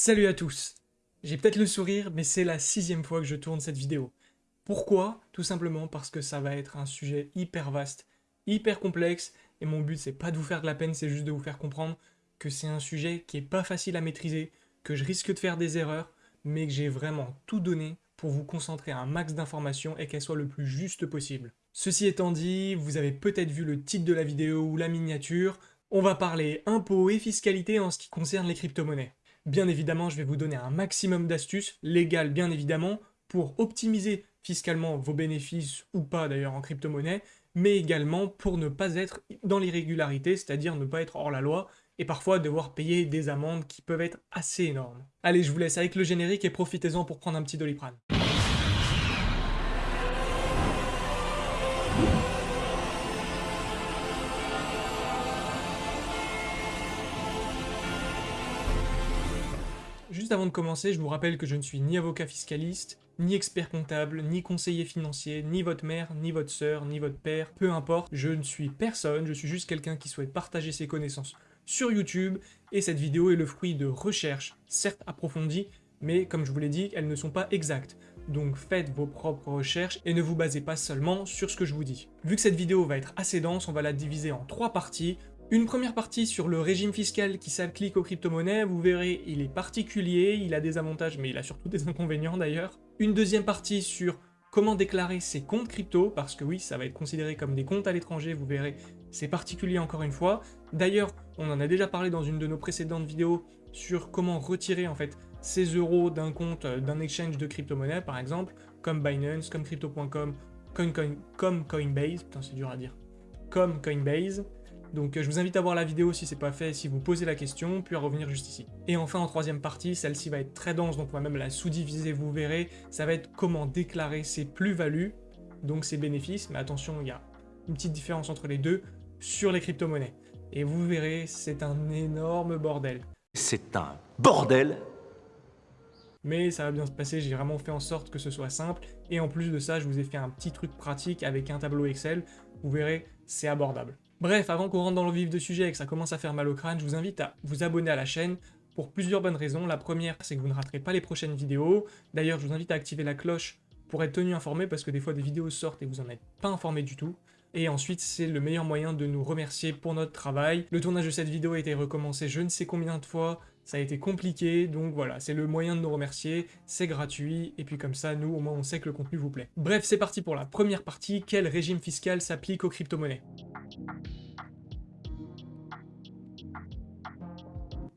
Salut à tous J'ai peut-être le sourire, mais c'est la sixième fois que je tourne cette vidéo. Pourquoi? Tout simplement parce que ça va être un sujet hyper vaste, hyper complexe, et mon but c'est pas de vous faire de la peine, c'est juste de vous faire comprendre que c'est un sujet qui est pas facile à maîtriser, que je risque de faire des erreurs, mais que j'ai vraiment tout donné pour vous concentrer un max d'informations et qu'elle soit le plus juste possible. Ceci étant dit, vous avez peut-être vu le titre de la vidéo ou la miniature, on va parler impôts et fiscalité en ce qui concerne les crypto-monnaies. Bien évidemment, je vais vous donner un maximum d'astuces, légales bien évidemment, pour optimiser fiscalement vos bénéfices, ou pas d'ailleurs en crypto-monnaie, mais également pour ne pas être dans l'irrégularité, c'est-à-dire ne pas être hors la loi, et parfois devoir payer des amendes qui peuvent être assez énormes. Allez, je vous laisse avec le générique et profitez-en pour prendre un petit doliprane. Juste avant de commencer, je vous rappelle que je ne suis ni avocat fiscaliste, ni expert comptable, ni conseiller financier, ni votre mère, ni votre sœur, ni votre père, peu importe, je ne suis personne, je suis juste quelqu'un qui souhaite partager ses connaissances sur YouTube, et cette vidéo est le fruit de recherches, certes approfondies, mais comme je vous l'ai dit, elles ne sont pas exactes. Donc faites vos propres recherches et ne vous basez pas seulement sur ce que je vous dis. Vu que cette vidéo va être assez dense, on va la diviser en trois parties. Une première partie sur le régime fiscal qui s'applique aux crypto-monnaies, vous verrez, il est particulier, il a des avantages, mais il a surtout des inconvénients d'ailleurs. Une deuxième partie sur comment déclarer ses comptes crypto, parce que oui, ça va être considéré comme des comptes à l'étranger, vous verrez, c'est particulier encore une fois. D'ailleurs, on en a déjà parlé dans une de nos précédentes vidéos sur comment retirer en fait ces euros d'un compte euh, d'un exchange de crypto-monnaie par exemple, comme Binance, comme Crypto.com, comme Coinbase, putain c'est dur à dire, comme Coinbase, donc euh, je vous invite à voir la vidéo si c'est pas fait, si vous posez la question, puis à revenir juste ici. Et enfin en troisième partie, celle-ci va être très dense, donc on va même la sous-diviser, vous verrez, ça va être comment déclarer ses plus-values, donc ses bénéfices, mais attention, il y a une petite différence entre les deux, sur les crypto-monnaies. Et vous verrez, c'est un énorme bordel. C'est un bordel mais ça va bien se passer, j'ai vraiment fait en sorte que ce soit simple, et en plus de ça, je vous ai fait un petit truc pratique avec un tableau Excel, vous verrez, c'est abordable. Bref, avant qu'on rentre dans le vif du sujet et que ça commence à faire mal au crâne, je vous invite à vous abonner à la chaîne pour plusieurs bonnes raisons. La première, c'est que vous ne raterez pas les prochaines vidéos. D'ailleurs, je vous invite à activer la cloche pour être tenu informé parce que des fois des vidéos sortent et vous en êtes pas informé du tout. Et ensuite, c'est le meilleur moyen de nous remercier pour notre travail. Le tournage de cette vidéo a été recommencé je ne sais combien de fois, ça a été compliqué, donc voilà, c'est le moyen de nous remercier, c'est gratuit, et puis comme ça, nous, au moins, on sait que le contenu vous plaît. Bref, c'est parti pour la première partie, quel régime fiscal s'applique aux crypto-monnaies?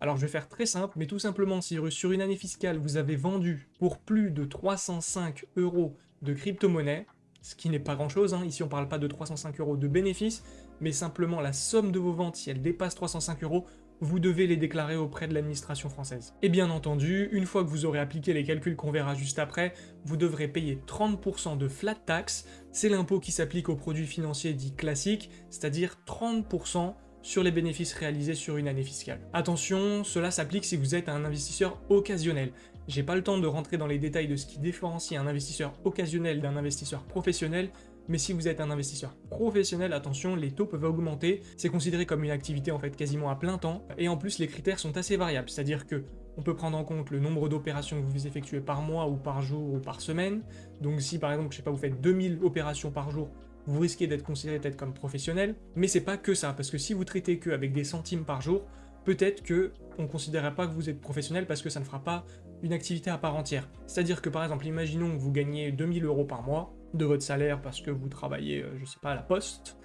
Alors je vais faire très simple, mais tout simplement si sur une année fiscale vous avez vendu pour plus de 305 euros de crypto-monnaie, ce qui n'est pas grand chose, hein. ici on parle pas de 305 euros de bénéfices, mais simplement la somme de vos ventes, si elle dépasse 305 euros, vous devez les déclarer auprès de l'administration française. Et bien entendu, une fois que vous aurez appliqué les calculs qu'on verra juste après, vous devrez payer 30% de flat tax, c'est l'impôt qui s'applique aux produits financiers dits classiques, c'est-à-dire 30% sur les bénéfices réalisés sur une année fiscale. Attention, cela s'applique si vous êtes un investisseur occasionnel. J'ai pas le temps de rentrer dans les détails de ce qui différencie un investisseur occasionnel d'un investisseur professionnel, mais si vous êtes un investisseur professionnel, attention, les taux peuvent augmenter, c'est considéré comme une activité en fait quasiment à plein temps, et en plus les critères sont assez variables, c'est-à-dire que on peut prendre en compte le nombre d'opérations que vous effectuez par mois ou par jour ou par semaine, donc si par exemple, je sais pas, vous faites 2000 opérations par jour, vous risquez d'être considéré peut-être comme professionnel, mais c'est pas que ça, parce que si vous traitez que avec des centimes par jour, peut-être que on ne considérera pas que vous êtes professionnel parce que ça ne fera pas une activité à part entière. C'est-à-dire que par exemple, imaginons que vous gagnez 2000 euros par mois de votre salaire parce que vous travaillez, euh, je sais pas, à la poste,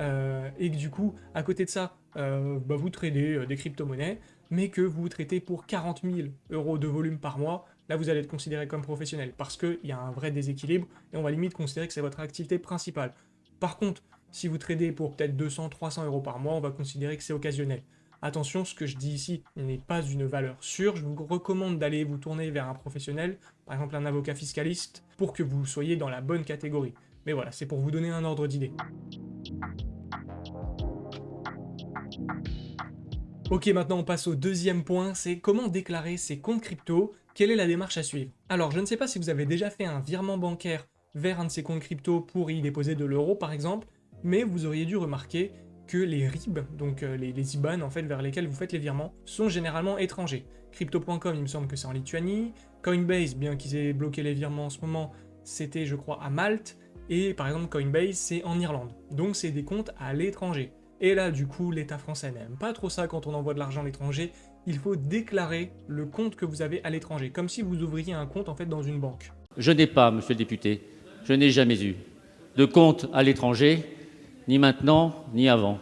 euh, et que du coup, à côté de ça, euh, bah, vous tradez des crypto-monnaies, mais que vous traitez pour 40 000 euros de volume par mois, là vous allez être considéré comme professionnel, parce qu'il y a un vrai déséquilibre, et on va limite considérer que c'est votre activité principale. Par contre, si vous tradez pour peut-être 200-300 euros par mois, on va considérer que c'est occasionnel. Attention, ce que je dis ici n'est pas une valeur sûre, je vous recommande d'aller vous tourner vers un professionnel, par exemple un avocat fiscaliste, pour que vous soyez dans la bonne catégorie. Mais voilà, c'est pour vous donner un ordre d'idée. Ok, maintenant on passe au deuxième point, c'est comment déclarer ses comptes crypto, quelle est la démarche à suivre? Alors, je ne sais pas si vous avez déjà fait un virement bancaire vers un de ces comptes crypto pour y déposer de l'euro par exemple, mais vous auriez dû remarquer que les RIB, donc euh, les, les, IBAN en fait vers lesquels vous faites les virements, sont généralement étrangers. Crypto.com, il me semble que c'est en Lituanie. Coinbase, bien qu'ils aient bloqué les virements en ce moment, c'était je crois à Malte. Et par exemple Coinbase, c'est en Irlande. Donc c'est des comptes à l'étranger. Et là, du coup, l'État français n'aime pas trop ça quand on envoie de l'argent à l'étranger. Il faut déclarer le compte que vous avez à l'étranger, comme si vous ouvriez un compte en fait dans une banque. Je n'ai pas, monsieur le député, je n'ai jamais eu de compte à l'étranger, ni maintenant, ni avant.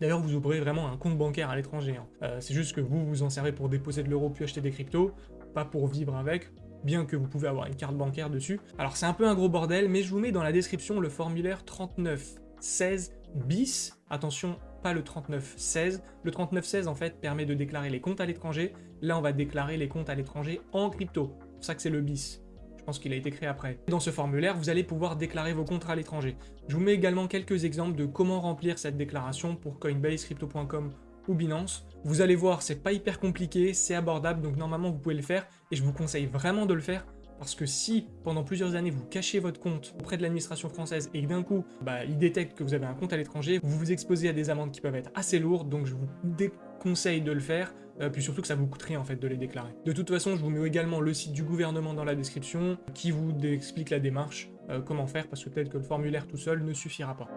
D'ailleurs, vous ouvrez vraiment un compte bancaire à l'étranger. Hein. Euh, c'est juste que vous vous en servez pour déposer de l'euro puis acheter des cryptos, pas pour vivre avec, bien que vous pouvez avoir une carte bancaire dessus. Alors c'est un peu un gros bordel, mais je vous mets dans la description le formulaire 3916 bis. Attention, pas le 3916. Le 3916 en fait permet de déclarer les comptes à l'étranger. Là, on va déclarer les comptes à l'étranger en crypto. C'est pour ça que c'est le bis. Je pense qu'il a été créé après. Dans ce formulaire, vous allez pouvoir déclarer vos contrats à l'étranger. Je vous mets également quelques exemples de comment remplir cette déclaration pour Coinbase, Crypto.com ou Binance. Vous allez voir, c'est pas hyper compliqué, c'est abordable, donc normalement vous pouvez le faire, et je vous conseille vraiment de le faire, parce que si, pendant plusieurs années, vous cachez votre compte auprès de l'administration française et que d'un coup, bah, ils détectent que vous avez un compte à l'étranger, vous vous exposez à des amendes qui peuvent être assez lourdes, donc je vous déconseille de le faire. Euh, puis surtout que ça vous coûterait en fait de les déclarer. De toute façon, je vous mets également le site du gouvernement dans la description qui vous explique la démarche, euh, comment faire, parce que peut-être que le formulaire tout seul ne suffira pas.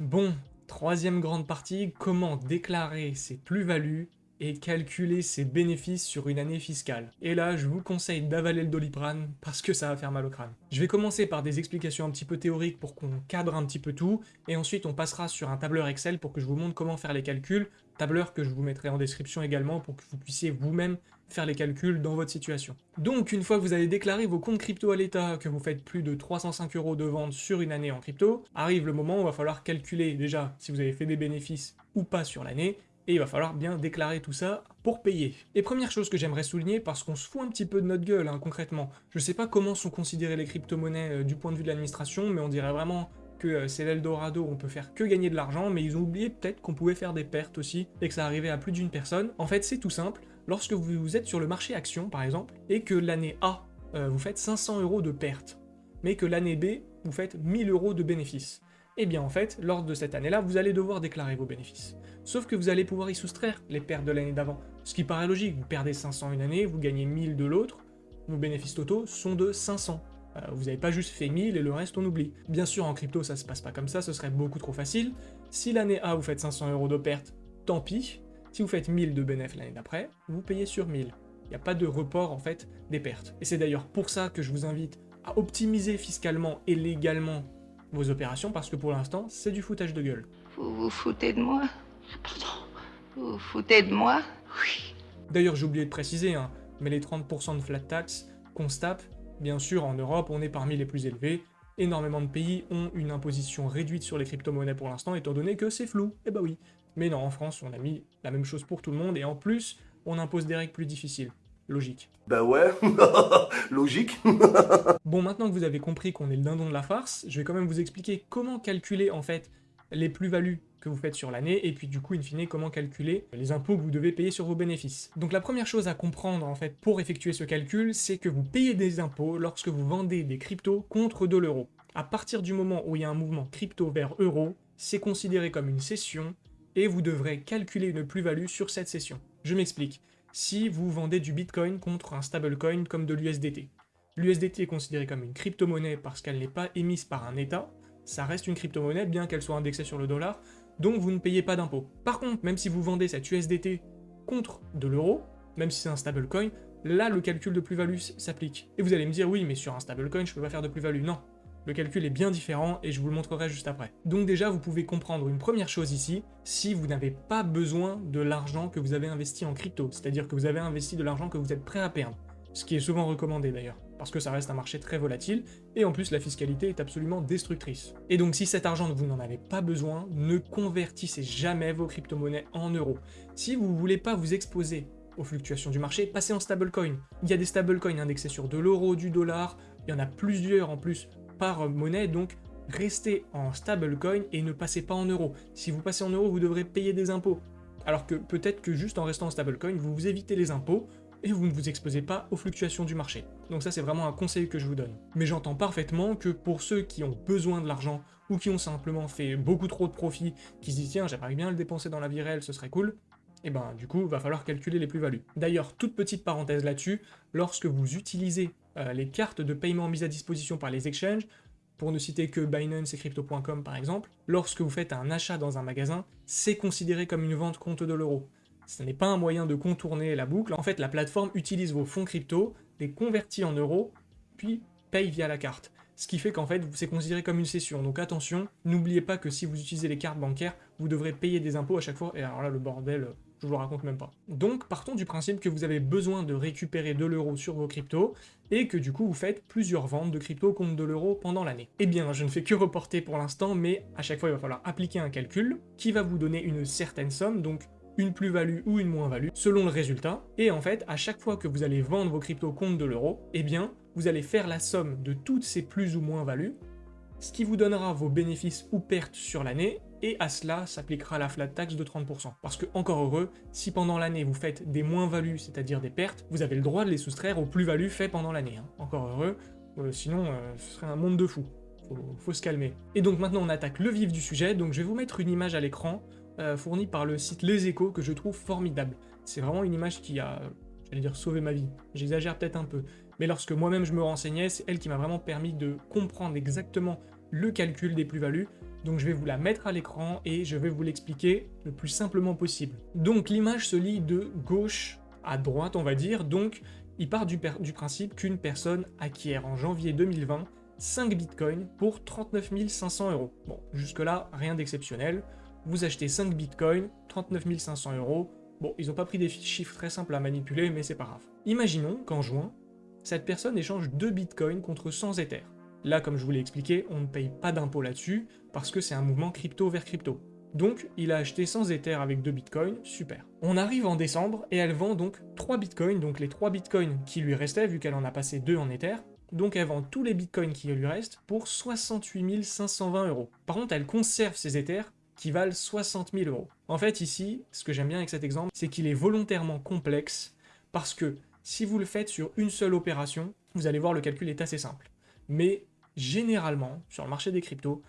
Bon, troisième grande partie, comment déclarer ses plus-values et calculer ses bénéfices sur une année fiscale. Et là, je vous conseille d'avaler le doliprane parce que ça va faire mal au crâne. Je vais commencer par des explications un petit peu théoriques pour qu'on cadre un petit peu tout, et ensuite on passera sur un tableur Excel pour que je vous montre comment faire les calculs, tableur que je vous mettrai en description également pour que vous puissiez vous-même faire les calculs dans votre situation. Donc une fois que vous avez déclaré vos comptes crypto à l'État, que vous faites plus de 305 euros de vente sur une année en crypto, arrive le moment où il va falloir calculer déjà si vous avez fait des bénéfices ou pas sur l'année, et il va falloir bien déclarer tout ça pour payer. Et première chose que j'aimerais souligner, parce qu'on se fout un petit peu de notre gueule, hein, concrètement, je sais pas comment sont considérées les crypto-monnaies euh, du point de vue de l'administration, mais on dirait vraiment que euh, c'est l'Eldorado, on peut faire que gagner de l'argent, mais ils ont oublié peut-être qu'on pouvait faire des pertes aussi, et que ça arrivait à plus d'une personne. En fait, c'est tout simple, lorsque vous êtes sur le marché action, par exemple, et que l'année A, euh, vous faites 500 euros de pertes, mais que l'année B, vous faites 1000 euros de bénéfices, eh bien en fait, lors de cette année-là, vous allez devoir déclarer vos bénéfices. Sauf que vous allez pouvoir y soustraire les pertes de l'année d'avant. Ce qui paraît logique, vous perdez 500 une année, vous gagnez 1000 de l'autre, vos bénéfices totaux sont de 500. Euh, vous n'avez pas juste fait 1000 et le reste on oublie. Bien sûr, en crypto, ça se passe pas comme ça, ce serait beaucoup trop facile. Si l'année A, vous faites 500 euros de pertes, tant pis. Si vous faites 1000 de bénéfices l'année d'après, vous payez sur 1000. Il n'y a pas de report, en fait, des pertes. Et c'est d'ailleurs pour ça que je vous invite à optimiser fiscalement et légalement vos opérations parce que pour l'instant, c'est du foutage de gueule. Vous vous foutez de moi? Pardon? Vous vous foutez de moi? Oui. D'ailleurs, j'ai oublié de préciser, hein, mais les 30% de flat tax qu'on se tape, bien sûr, en Europe, on est parmi les plus élevés. Énormément de pays ont une imposition réduite sur les crypto-monnaies pour l'instant, étant donné que c'est flou. Eh bah oui. Mais non, en France, on a mis la même chose pour tout le monde, et en plus, on impose des règles plus difficiles. Logique. Bah ouais, logique. bon, maintenant que vous avez compris qu'on est le dindon de la farce, je vais quand même vous expliquer comment calculer en fait les plus-values que vous faites sur l'année, et puis du coup, in fine, comment calculer les impôts que vous devez payer sur vos bénéfices. Donc la première chose à comprendre en fait pour effectuer ce calcul, c'est que vous payez des impôts lorsque vous vendez des cryptos contre de l'euro. À partir du moment où il y a un mouvement crypto vers euro, c'est considéré comme une cession, et vous devrez calculer une plus-value sur cette cession. Je m'explique si vous vendez du Bitcoin contre un stablecoin comme de l'USDT. L'USDT est considéré comme une crypto-monnaie parce qu'elle n'est pas émise par un État, ça reste une crypto-monnaie bien qu'elle soit indexée sur le dollar, donc vous ne payez pas d'impôt. Par contre, même si vous vendez cette USDT contre de l'euro, même si c'est un stablecoin, là le calcul de plus-value s'applique. Et vous allez me dire, oui, mais sur un stablecoin, je peux pas faire de plus-value. Non, le calcul est bien différent et je vous le montrerai juste après. Donc déjà, vous pouvez comprendre une première chose ici, si vous n'avez pas besoin de l'argent que vous avez investi en crypto, c'est-à-dire que vous avez investi de l'argent que vous êtes prêt à perdre, ce qui est souvent recommandé d'ailleurs, parce que ça reste un marché très volatile, et en plus la fiscalité est absolument destructrice. Et donc si cet argent vous n'en avez pas besoin, ne convertissez jamais vos crypto-monnaies en euros. Si vous ne voulez pas vous exposer aux fluctuations du marché, passez en stablecoin. Il y a des stablecoins indexés sur de l'euro, du dollar, il y en a plusieurs en plus par monnaie, donc restez en stablecoin et ne passez pas en euros. Si vous passez en euros, vous devrez payer des impôts. Alors que peut-être que juste en restant en stablecoin, vous vous évitez les impôts, et vous ne vous exposez pas aux fluctuations du marché. Donc ça c'est vraiment un conseil que je vous donne. Mais j'entends parfaitement que pour ceux qui ont besoin de l'argent ou qui ont simplement fait beaucoup trop de profits, qui se disent tiens j'aimerais bien le dépenser dans la vie réelle, ce serait cool, et ben du coup, va falloir calculer les plus-values. D'ailleurs, toute petite parenthèse là-dessus, lorsque vous utilisez euh, les cartes de paiement mises à disposition par les exchanges, pour ne citer que Binance et Crypto.com par exemple, lorsque vous faites un achat dans un magasin, c'est considéré comme une vente compte de l'euro. Ce n'est pas un moyen de contourner la boucle, en fait la plateforme utilise vos fonds crypto, les convertit en euros, puis paye via la carte. Ce qui fait qu'en fait, c'est considéré comme une cession. Donc attention, n'oubliez pas que si vous utilisez les cartes bancaires, vous devrez payer des impôts à chaque fois, et alors là, le bordel, je vous raconte même pas. Donc, partons du principe que vous avez besoin de récupérer de l'euro sur vos cryptos, et que du coup, vous faites plusieurs ventes de cryptos contre de l'euro pendant l'année. Eh bien, je ne fais que reporter pour l'instant, mais à chaque fois, il va falloir appliquer un calcul qui va vous donner une certaine somme, donc une plus-value ou une moins-value, selon le résultat, et en fait, à chaque fois que vous allez vendre vos cryptos contre de l'euro, eh bien, vous allez faire la somme de toutes ces plus ou moins-values, ce qui vous donnera vos bénéfices ou pertes sur l'année, et à cela s'appliquera la flat tax de 30%. Parce que, encore heureux, si pendant l'année vous faites des moins-values, c'est-à-dire des pertes, vous avez le droit de les soustraire aux plus-values faites pendant l'année. Hein. Encore heureux, euh, sinon euh, ce serait un monde de fous. Faut, faut se calmer. Et donc maintenant on attaque le vif du sujet, donc je vais vous mettre une image à l'écran euh, fournie par le site Les Échos que je trouve formidable. C'est vraiment une image qui a, j'allais dire, sauvé ma vie. J'exagère peut-être un peu. Mais lorsque moi-même je me renseignais, c'est elle qui m'a vraiment permis de comprendre exactement le calcul des plus-values, donc je vais vous la mettre à l'écran et je vais vous l'expliquer le plus simplement possible. Donc l'image se lit de gauche à droite, on va dire, donc il part du, principe qu'une personne acquiert en janvier 2020 5 bitcoins pour 39 500 euros. Bon, jusque-là, rien d'exceptionnel. Vous achetez 5 bitcoins, 39 500 euros. Bon, ils n'ont pas pris des chiffres très simples à manipuler, mais c'est pas grave. Imaginons qu'en juin, cette personne échange 2 bitcoins contre 100 Ethers. Là, comme je vous l'ai expliqué, on ne paye pas d'impôt là-dessus, parce que c'est un mouvement crypto vers crypto. Donc, il a acheté 100 Ether avec 2 bitcoins, super. On arrive en décembre, et elle vend donc 3 bitcoins, donc les 3 bitcoins qui lui restaient, vu qu'elle en a passé 2 en Ether, donc elle vend tous les bitcoins qui lui restent pour 68 520 euros. Par contre, elle conserve ses Ethers qui valent 60 000 euros. En fait, ici, ce que j'aime bien avec cet exemple, c'est qu'il est volontairement complexe, parce que si vous le faites sur une seule opération, vous allez voir le calcul est assez simple. Mais généralement, sur le marché des cryptos,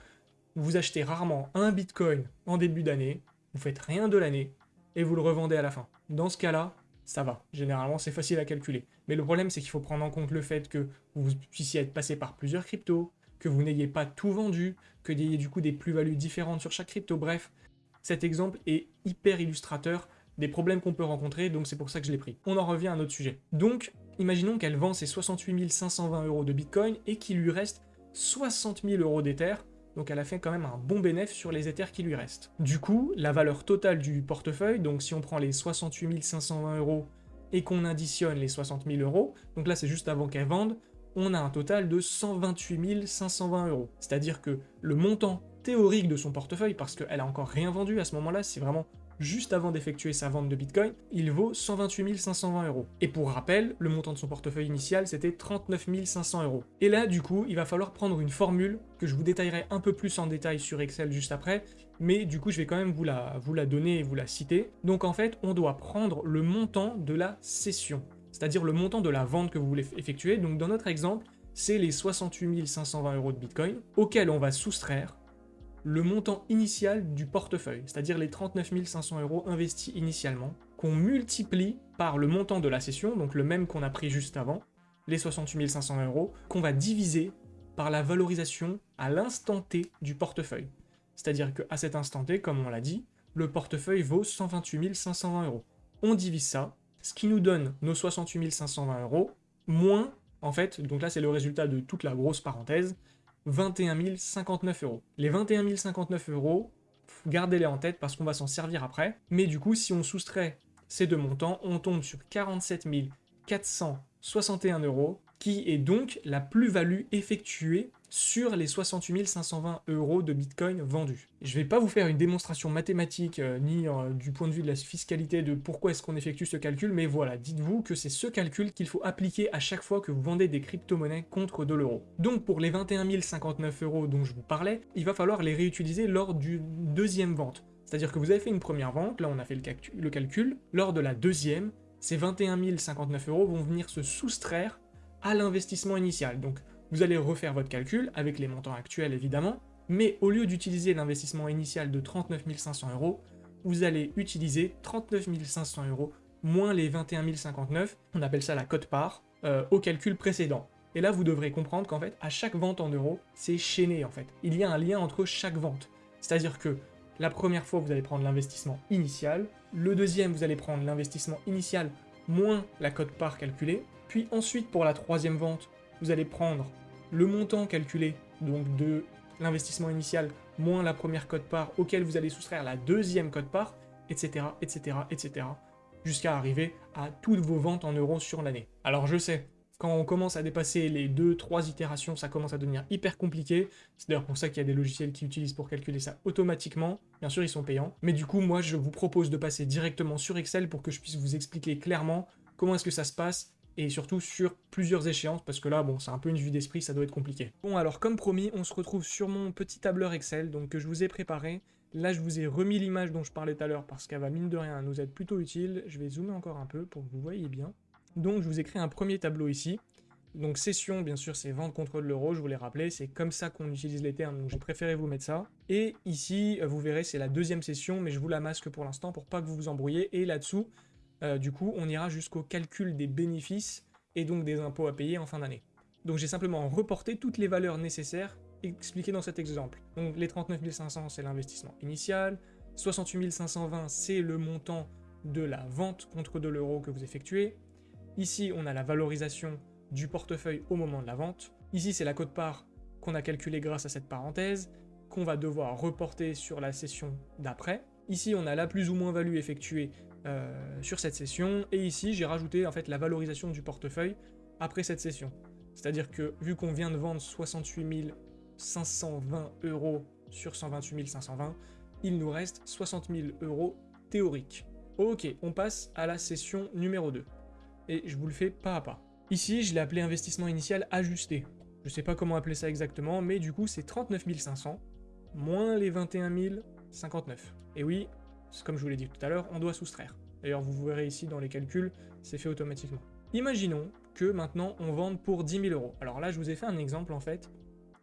vous achetez rarement un bitcoin en début d'année, vous faites rien de l'année, et vous le revendez à la fin. Dans ce cas-là, ça va. Généralement, c'est facile à calculer. Mais le problème, c'est qu'il faut prendre en compte le fait que vous puissiez être passé par plusieurs cryptos, que vous n'ayez pas tout vendu, que vous ayez du coup des plus-values différentes sur chaque crypto. Bref, cet exemple est hyper illustrateur des problèmes qu'on peut rencontrer, donc c'est pour ça que je l'ai pris. On en revient à un autre sujet. Donc, imaginons qu'elle vend ses 68 520 euros de Bitcoin et qu'il lui reste 60 000 euros d'Ether, donc elle a fait quand même un bon bénéfice sur les Ethers qui lui restent. Du coup, la valeur totale du portefeuille, donc si on prend les 68 520 euros et qu'on additionne les 60 000 euros, donc là c'est juste avant qu'elle vende, on a un total de 128 520 euros. C'est-à-dire que le montant théorique de son portefeuille, parce qu'elle a encore rien vendu à ce moment-là, c'est vraiment juste avant d'effectuer sa vente de Bitcoin, il vaut 128 520 euros. Et pour rappel, le montant de son portefeuille initial, c'était 39 500 euros. Et là, du coup, il va falloir prendre une formule que je vous détaillerai un peu plus en détail sur Excel juste après, mais du coup, je vais quand même vous la, vous la donner et vous la citer. Donc en fait, on doit prendre le montant de la cession, c'est-à-dire le montant de la vente que vous voulez effectuer. Donc dans notre exemple, c'est les 68 520 euros de Bitcoin, auxquels on va soustraire le montant initial du portefeuille, c'est-à-dire les 39 500 euros investis initialement, qu'on multiplie par le montant de la session, donc le même qu'on a pris juste avant, les 68 500 euros, qu'on va diviser par la valorisation à l'instant T du portefeuille. C'est-à-dire qu'à cet instant T, comme on l'a dit, le portefeuille vaut 128 520 euros. On divise ça, ce qui nous donne nos 68 520 euros, moins, en fait, donc là c'est le résultat de toute la grosse parenthèse, 21 059 euros. Les 21 059 euros, gardez-les en tête parce qu'on va s'en servir après. Mais du coup, si on soustrait ces deux montants, on tombe sur 47 461 euros, qui est donc la plus-value effectuée sur les 68 520 euros de Bitcoin vendus. Je ne vais pas vous faire une démonstration mathématique euh, ni euh, du point de vue de la fiscalité de pourquoi est-ce qu'on effectue ce calcul, mais voilà, dites-vous que c'est ce calcul qu'il faut appliquer à chaque fois que vous vendez des crypto-monnaies contre de l'euro. Donc pour les 21 059 euros dont je vous parlais, il va falloir les réutiliser lors du deuxième vente. C'est-à-dire que vous avez fait une première vente, là on a fait le, le calcul, lors de la deuxième, ces 21 059 euros vont venir se soustraire à l'investissement initial. Donc vous allez refaire votre calcul avec les montants actuels évidemment, mais au lieu d'utiliser l'investissement initial de 39 500 euros, vous allez utiliser 39 500 euros moins les 21 059, on appelle ça la cote-part, euh, au calcul précédent. Et là, vous devrez comprendre qu'en fait, à chaque vente en euros, c'est chaîné en fait. Il y a un lien entre chaque vente. C'est-à-dire que la première fois, vous allez prendre l'investissement initial. Le deuxième, vous allez prendre l'investissement initial moins la cote-part calculée. Puis ensuite, pour la troisième vente, vous allez prendre le montant calculé, donc de l'investissement initial moins la première cote-part, auquel vous allez soustraire la deuxième cote-part, etc., etc., etc., jusqu'à arriver à toutes vos ventes en euros sur l'année. Alors je sais, quand on commence à dépasser les 2-3 itérations, ça commence à devenir hyper compliqué. C'est d'ailleurs pour ça qu'il y a des logiciels qui utilisent pour calculer ça automatiquement. Bien sûr, ils sont payants. Mais du coup, moi, je vous propose de passer directement sur Excel pour que je puisse vous expliquer clairement comment est-ce que ça se passe et surtout sur plusieurs échéances, parce que là, bon, c'est un peu une vue d'esprit, ça doit être compliqué. Bon, alors comme promis, on se retrouve sur mon petit tableur Excel, donc que je vous ai préparé. Là, je vous ai remis l'image dont je parlais tout à l'heure, parce qu'elle va, mine de rien, nous être plutôt utile. Je vais zoomer encore un peu pour que vous voyez bien. Donc je vous ai créé un premier tableau ici. Donc session, bien sûr, c'est vente contre l'euro, je vous l'ai rappelé, c'est comme ça qu'on utilise les termes, donc j'ai préféré vous mettre ça. Et ici, vous verrez, c'est la deuxième session, mais je vous la masque pour l'instant pour pas que vous vous embrouillez. Et là-dessous, euh, du coup, on ira jusqu'au calcul des bénéfices et donc des impôts à payer en fin d'année. Donc j'ai simplement reporté toutes les valeurs nécessaires expliquées dans cet exemple. Donc les 39 500, c'est l'investissement initial, 68 520, c'est le montant de la vente contre de l'euro que vous effectuez, Ici, on a la valorisation du portefeuille au moment de la vente. Ici, c'est la cote-part qu'on a calculée grâce à cette parenthèse, qu'on va devoir reporter sur la session d'après. Ici, on a la plus ou moins value effectuée euh, sur cette session, et ici, j'ai rajouté en fait la valorisation du portefeuille après cette session. C'est-à-dire que, vu qu'on vient de vendre 68 520 euros sur 128 520, il nous reste 60 000 euros théoriques. Ok, on passe à la session numéro 2 et je vous le fais pas à pas. Ici, je l'ai appelé investissement initial ajusté. Je sais pas comment appeler ça exactement, mais du coup, c'est 39 500 moins les 21 059. Et oui, comme je vous l'ai dit tout à l'heure, on doit soustraire. D'ailleurs, vous verrez ici dans les calculs, c'est fait automatiquement. Imaginons que maintenant on vende pour 10 000 euros. Alors là, je vous ai fait un exemple en fait,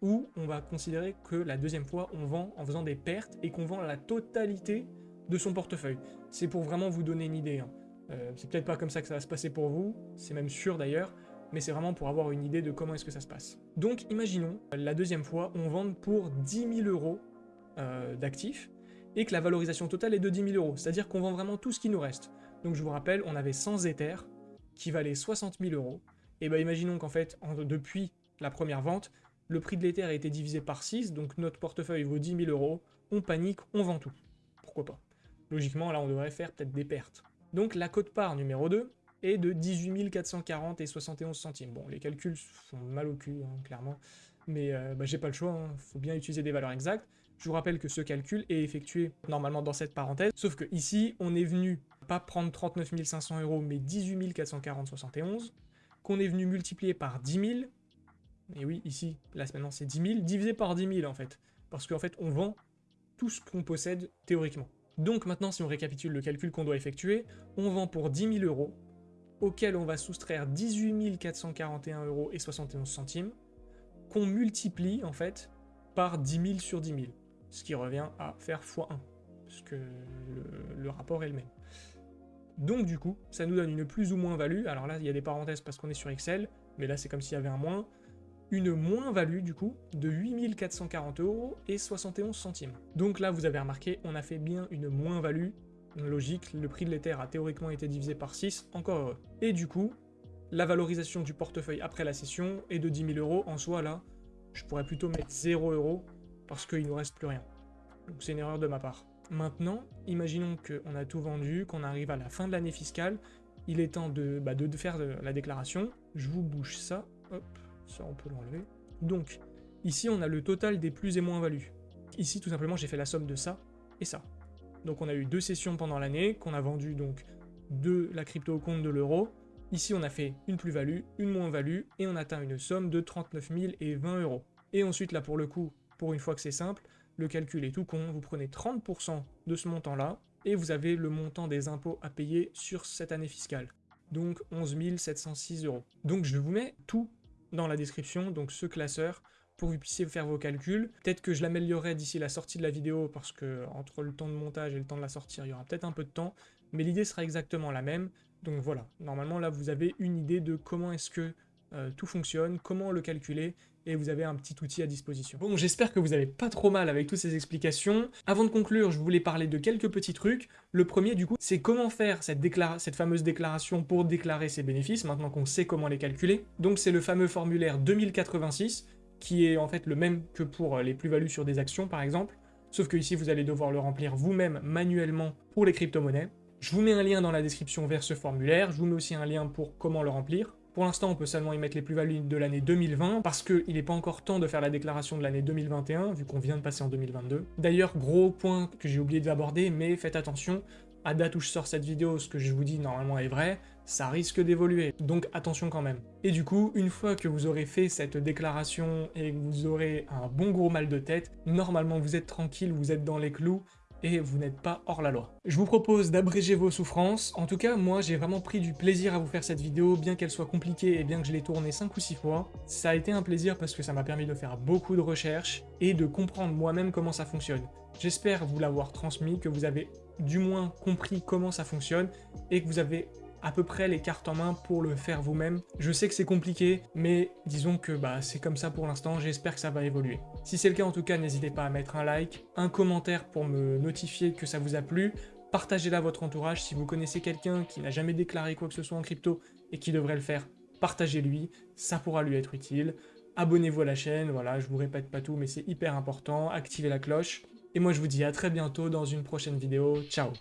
où on va considérer que la deuxième fois, on vend en faisant des pertes et qu'on vend la totalité de son portefeuille. C'est pour vraiment vous donner une idée. Hein. Euh, c'est peut-être pas comme ça que ça va se passer pour vous, c'est même sûr d'ailleurs, mais c'est vraiment pour avoir une idée de comment est-ce que ça se passe. Donc imaginons, la deuxième fois, on vende pour 10 000 euros euh, d'actifs, et que la valorisation totale est de 10 000 euros, c'est-à-dire qu'on vend vraiment tout ce qui nous reste. Donc je vous rappelle, on avait 100 éthers, qui valaient 60 000 euros, et bien imaginons qu'en fait, depuis la première vente, le prix de l'éther a été divisé par 6, donc notre portefeuille vaut 10 000 euros, on panique, on vend tout. Pourquoi pas? Logiquement, là, on devrait faire peut-être des pertes. Donc la cote-part numéro 2 est de 18 440 et 71 centimes. Bon, les calculs font mal au cul, hein, clairement, mais euh, bah, j'ai pas le choix, hein. faut bien utiliser des valeurs exactes. Je vous rappelle que ce calcul est effectué normalement dans cette parenthèse, sauf que ici, on est venu pas prendre 39 500 euros, mais 18 440 71, qu'on est venu multiplier par 10 000, et oui, ici, là maintenant c'est 10 000, divisé par 10 000 en fait, parce qu'en fait on vend tout ce qu'on possède théoriquement. Donc maintenant, si on récapitule le calcul qu'on doit effectuer, on vend pour 10 000 euros, auquel on va soustraire 18 441 euros et 71 centimes, qu'on multiplie en fait par 10 000 sur 10 000, ce qui revient à faire x1, puisque le, le rapport est le même. Donc du coup, ça nous donne une plus ou moins value, alors là il y a des parenthèses parce qu'on est sur Excel, mais là c'est comme s'il y avait un moins, une moins-value du coup de 8440 euros et 71 centimes. Donc là vous avez remarqué, on a fait bien une moins-value, logique, le prix de l'Ether a théoriquement été divisé par 6, encore heureux. Et du coup, la valorisation du portefeuille après la session est de 10 000 euros, en soi là, je pourrais plutôt mettre 0 euros parce qu'il nous reste plus rien. Donc c'est une erreur de ma part. Maintenant, imaginons qu'on a tout vendu, qu'on arrive à la fin de l'année fiscale, il est temps de, bah, de faire la déclaration. Je vous bouge ça, hop, ça, on peut l'enlever. Donc, ici, on a le total des plus et moins values. Ici, tout simplement, j'ai fait la somme de ça et ça. Donc, on a eu deux sessions pendant l'année, qu'on a vendu donc de la crypto au compte de l'euro. Ici, on a fait une plus-value, une moins-value, et on atteint une somme de 39 000 et 20 euros. Et ensuite, là, pour le coup, pour une fois que c'est simple, le calcul est tout con, vous prenez 30% de ce montant-là, et vous avez le montant des impôts à payer sur cette année fiscale. donc 11 706 euros. Donc je vous mets tout dans la description, donc ce classeur, pour que vous puissiez faire vos calculs. Peut-être que je l'améliorerai d'ici la sortie de la vidéo, parce que entre le temps de montage et le temps de la sortir, il y aura peut-être un peu de temps, mais l'idée sera exactement la même. Donc voilà, normalement là vous avez une idée de comment est-ce que euh, tout fonctionne, comment le calculer, et vous avez un petit outil à disposition. Bon, j'espère que vous avez pas trop mal avec toutes ces explications. Avant de conclure, je voulais parler de quelques petits trucs. Le premier, du coup, c'est comment faire cette, cette fameuse déclaration pour déclarer ses bénéfices, maintenant qu'on sait comment les calculer. Donc c'est le fameux formulaire 2086, qui est en fait le même que pour les plus-values sur des actions, par exemple. Sauf que ici, vous allez devoir le remplir vous-même manuellement pour les crypto-monnaies. Je vous mets un lien dans la description vers ce formulaire, je vous mets aussi un lien pour comment le remplir. Pour l'instant, on peut seulement y mettre les plus-values de l'année 2020, parce qu'il n'est pas encore temps de faire la déclaration de l'année 2021, vu qu'on vient de passer en 2022. D'ailleurs, gros point que j'ai oublié d'aborder, mais faites attention, à date où je sors cette vidéo, ce que je vous dis normalement est vrai, ça risque d'évoluer, donc attention quand même. Et du coup, une fois que vous aurez fait cette déclaration et que vous aurez un bon gros mal de tête, normalement vous êtes tranquille, vous êtes dans les clous, et vous n'êtes pas hors la loi. Je vous propose d'abréger vos souffrances. En tout cas, moi, j'ai vraiment pris du plaisir à vous faire cette vidéo, bien qu'elle soit compliquée et bien que je l'ai tournée 5 ou 6 fois. Ça a été un plaisir parce que ça m'a permis de faire beaucoup de recherches et de comprendre moi-même comment ça fonctionne. J'espère vous l'avoir transmis, que vous avez du moins compris comment ça fonctionne et que vous avez à peu près les cartes en main pour le faire vous-même. Je sais que c'est compliqué, mais disons que bah, c'est comme ça pour l'instant, j'espère que ça va évoluer. Si c'est le cas en tout cas, n'hésitez pas à mettre un like, un commentaire pour me notifier que ça vous a plu, partagez-la à votre entourage si vous connaissez quelqu'un qui n'a jamais déclaré quoi que ce soit en crypto et qui devrait le faire, partagez-lui, ça pourra lui être utile. Abonnez-vous à la chaîne, voilà, je vous répète pas tout, mais c'est hyper important, activez la cloche. Et moi je vous dis à très bientôt dans une prochaine vidéo, ciao